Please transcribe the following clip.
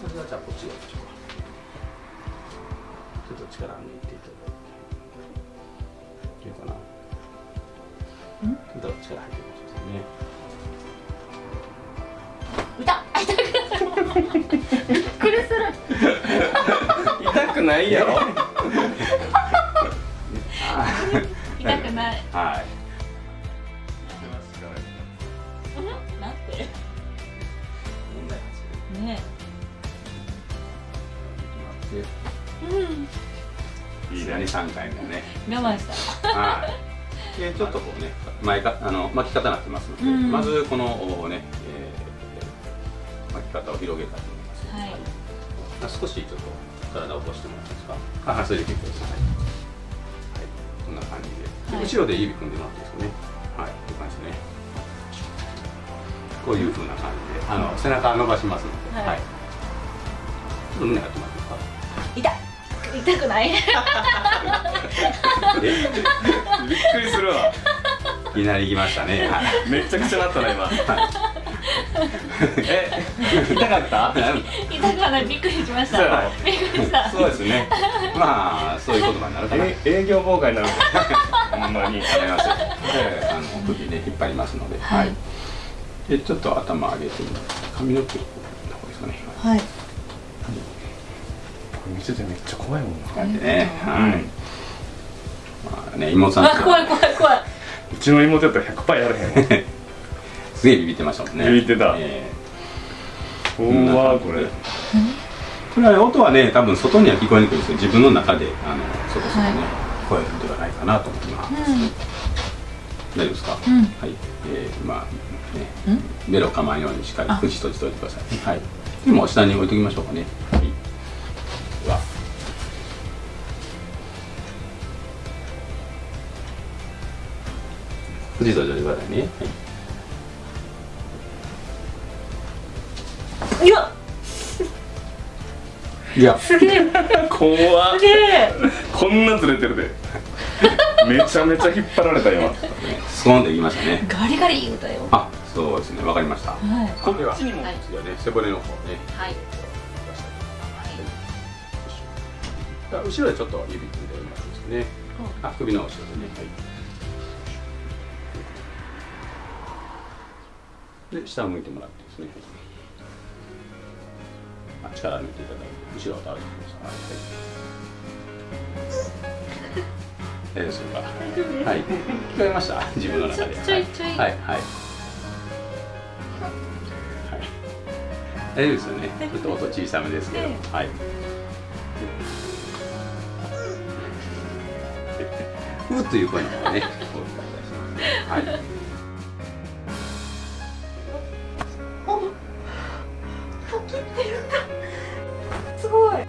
それはじゃあこっちをちょっと力抜いていただいて。いいかな。ちょっと力入ってますよね。痛い痛くびっくりする。痛くないやろ。痛くない。はい。うん？なんてう。ん。いいね3回目ね。我慢した。はい。でちょっとこうね前かあの巻き方になってますので、うん。まずこのね、えー巻き方を広げたいと思います、はい。あ少しちょっと体を起こしてもらっていいですか？あそれで結構ですはい、はい、こんな感じで、はい。後ろで指組んでもらっていいですかね？はい。こういう感じでね。こういう風な感じであの背中伸ばしますので、はい。はい、ちょっと胸張って痛い痛くない？えびっくりするわ。いきなり行きましたね。はい。めっちゃくちゃなったな今。え痛かった？痛くはない。びっくりしました。びっくりした。そうですね。まあそういう言葉になるかなえ営業妨害になるほんまに。ありますよ。で、あの首で引っ張りますので、はい。で、ちょっと頭上げて髪の毛をこう、どこですかね。はい見ててめっちゃ怖いもんなね、はい。まあね、妹さんあ怖い怖い怖いうちの妹やったら100%やれへんわ すげえビビってましたもんね。ビビってたえうわこれーこれは音はね、多分外には聞こえにくいんですけど、自分の中で、あの、そこそこね、聞こえるんではないかなと思います。大丈夫ですか？うんはい。えー、まあ、ね、ベロ構えんようにしっかりあ口閉じておいてくださいね。はい。でも下に置いときましょうかね。はい。口閉じておいてくださいね。はい。いやいや、すげえ怖っすげえこんなずれてるで めちゃめちゃ引っ張られた今スコーンといきましたね。ガリガリ言うたよあ、そうですね。わかりました。はいこっちにもはい次はね、背骨の方ね。はいはい後ろでちょっと指組んでもらっていいですね。あ、首の後ろでね。はい。で、下を向いてもらってですね。あ、力抜いていただいて、後ろを倒してください。はい。大丈夫ですか。はい。聞こえました？自分の中で。ちょいちょいはい。はい。はい。大丈夫ですよね。ちょっと音小さめですけど。えはい。ふという声の方がね、大きったりします。ごい